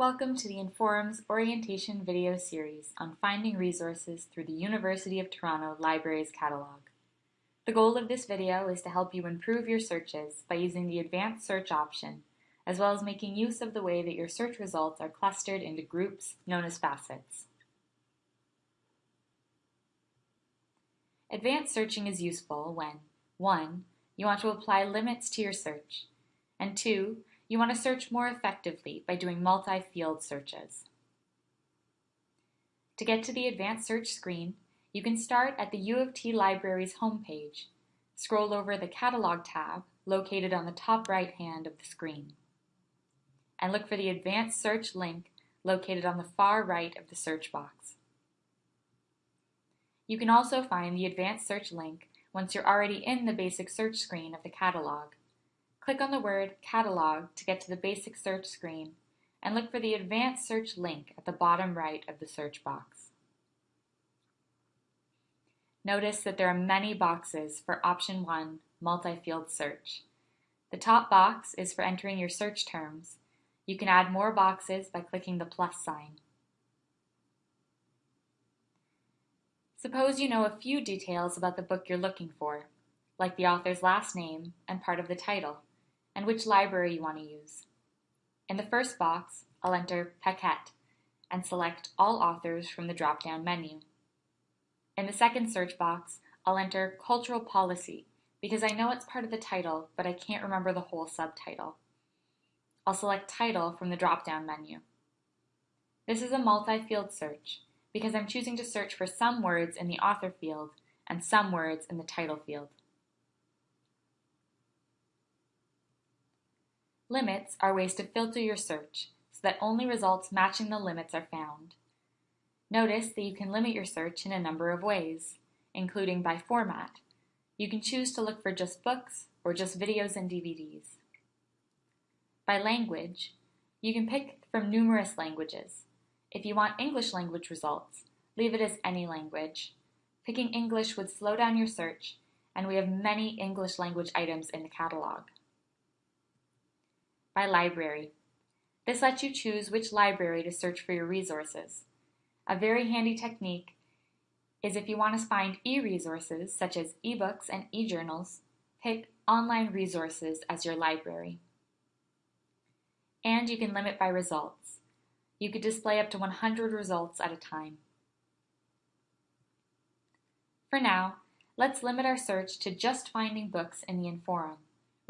Welcome to the Inforum's orientation video series on finding resources through the University of Toronto Libraries Catalog. The goal of this video is to help you improve your searches by using the advanced search option, as well as making use of the way that your search results are clustered into groups known as facets. Advanced searching is useful when 1. You want to apply limits to your search, and 2. You want to search more effectively by doing multi-field searches. To get to the advanced search screen, you can start at the U of T Libraries homepage, scroll over the Catalog tab located on the top right hand of the screen, and look for the Advanced Search link located on the far right of the search box. You can also find the Advanced Search link once you're already in the basic search screen of the catalog Click on the word Catalog to get to the basic search screen and look for the Advanced Search link at the bottom right of the search box. Notice that there are many boxes for Option 1 Multi-Field Search. The top box is for entering your search terms. You can add more boxes by clicking the plus sign. Suppose you know a few details about the book you're looking for, like the author's last name and part of the title and which library you want to use. In the first box, I'll enter Paquette and select All Authors from the drop-down menu. In the second search box, I'll enter Cultural Policy because I know it's part of the title, but I can't remember the whole subtitle. I'll select Title from the drop-down menu. This is a multi-field search because I'm choosing to search for some words in the author field and some words in the title field. Limits are ways to filter your search so that only results matching the limits are found. Notice that you can limit your search in a number of ways, including by format. You can choose to look for just books or just videos and DVDs. By language, you can pick from numerous languages. If you want English language results, leave it as any language. Picking English would slow down your search, and we have many English language items in the catalog by library. This lets you choose which library to search for your resources. A very handy technique is if you want to find e-resources such as ebooks and e-journals, pick online resources as your library. And you can limit by results. You could display up to 100 results at a time. For now, let's limit our search to just finding books in the Inforum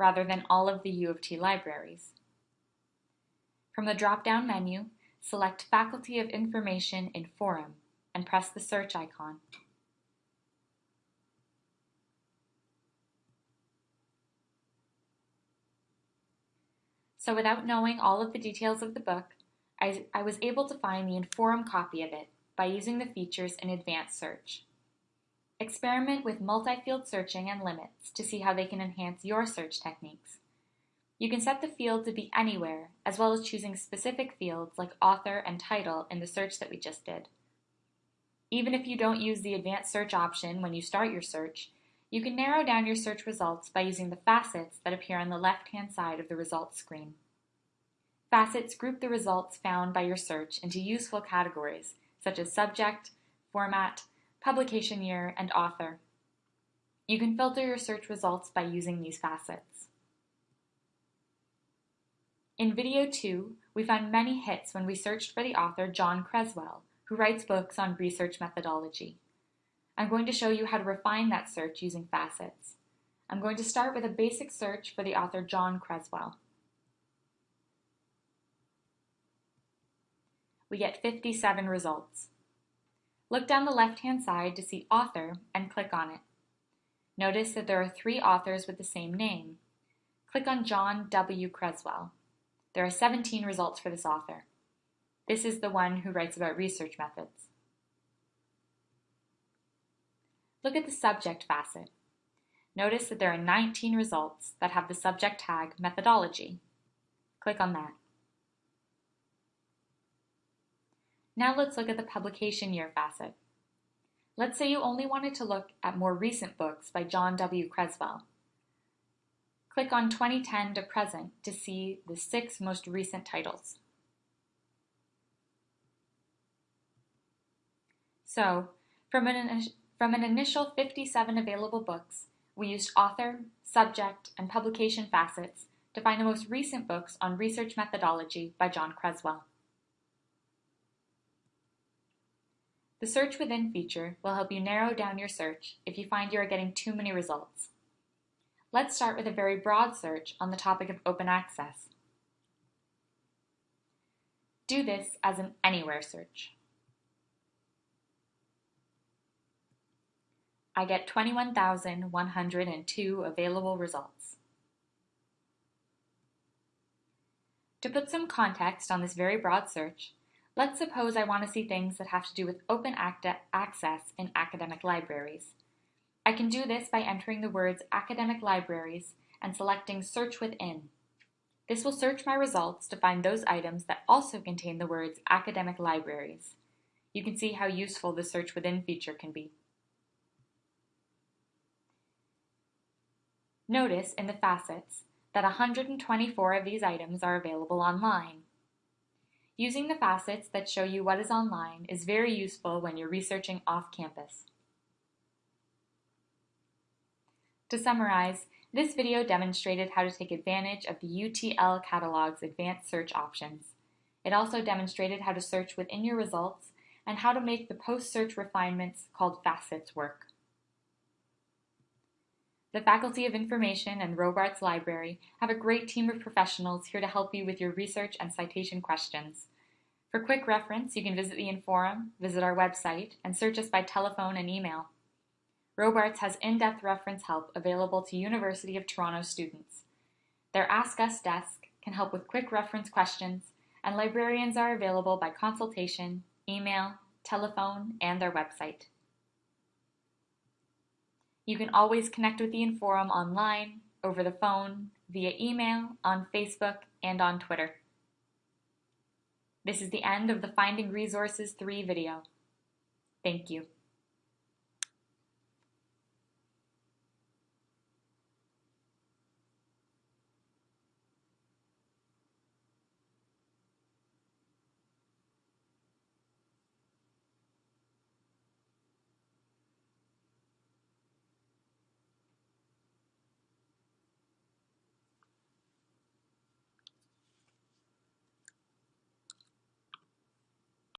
rather than all of the U of T libraries. From the drop-down menu, select Faculty of Information in Forum and press the search icon. So without knowing all of the details of the book, I, I was able to find the Inforum copy of it by using the features in Advanced Search. Experiment with multi-field searching and limits to see how they can enhance your search techniques. You can set the field to be anywhere, as well as choosing specific fields like author and title in the search that we just did. Even if you don't use the advanced search option when you start your search, you can narrow down your search results by using the facets that appear on the left-hand side of the results screen. Facets group the results found by your search into useful categories, such as subject, format, publication year, and author. You can filter your search results by using these facets. In video 2, we found many hits when we searched for the author John Creswell, who writes books on research methodology. I'm going to show you how to refine that search using facets. I'm going to start with a basic search for the author John Creswell. We get 57 results. Look down the left-hand side to see Author and click on it. Notice that there are three authors with the same name. Click on John W. Creswell. There are 17 results for this author. This is the one who writes about research methods. Look at the subject facet. Notice that there are 19 results that have the subject tag methodology. Click on that. Now let's look at the publication year facet. Let's say you only wanted to look at more recent books by John W. Creswell. Click on 2010 to present to see the six most recent titles. So, from an, from an initial 57 available books, we used author, subject, and publication facets to find the most recent books on research methodology by John Creswell. The Search Within feature will help you narrow down your search if you find you are getting too many results. Let's start with a very broad search on the topic of open access. Do this as an anywhere search. I get 21,102 available results. To put some context on this very broad search, Let's suppose I want to see things that have to do with open access in academic libraries. I can do this by entering the words academic libraries and selecting search within. This will search my results to find those items that also contain the words academic libraries. You can see how useful the search within feature can be. Notice in the facets that 124 of these items are available online. Using the facets that show you what is online is very useful when you're researching off campus. To summarize, this video demonstrated how to take advantage of the UTL catalog's advanced search options. It also demonstrated how to search within your results and how to make the post-search refinements called facets work. The Faculty of Information and Robarts Library have a great team of professionals here to help you with your research and citation questions. For quick reference, you can visit the Inforum, visit our website, and search us by telephone and email. Robarts has in-depth reference help available to University of Toronto students. Their Ask Us desk can help with quick reference questions, and librarians are available by consultation, email, telephone, and their website. You can always connect with the Inforum online, over the phone, via email, on Facebook, and on Twitter. This is the end of the Finding Resources 3 video. Thank you.